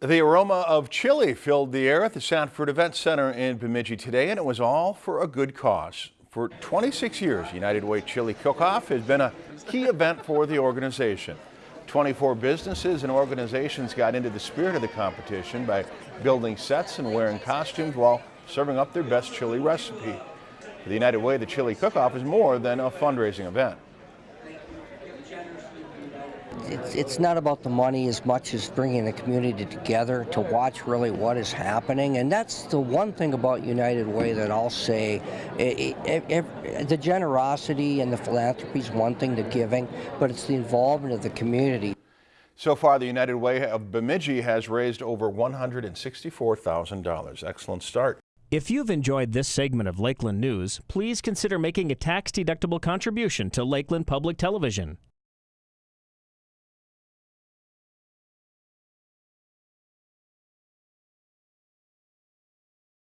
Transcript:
The aroma of chili filled the air at the Sanford Event Center in Bemidji today, and it was all for a good cause. For 26 years, United Way Chili Cook-Off has been a key event for the organization. 24 businesses and organizations got into the spirit of the competition by building sets and wearing costumes while serving up their best chili recipe. For the United Way, the Chili Cook-Off is more than a fundraising event. It's, it's not about the money as much as bringing the community together to watch really what is happening. And that's the one thing about United Way that I'll say. It, it, it, the generosity and the philanthropy is one thing, the giving, but it's the involvement of the community. So far, the United Way of Bemidji has raised over $164,000. Excellent start. If you've enjoyed this segment of Lakeland News, please consider making a tax-deductible contribution to Lakeland Public Television.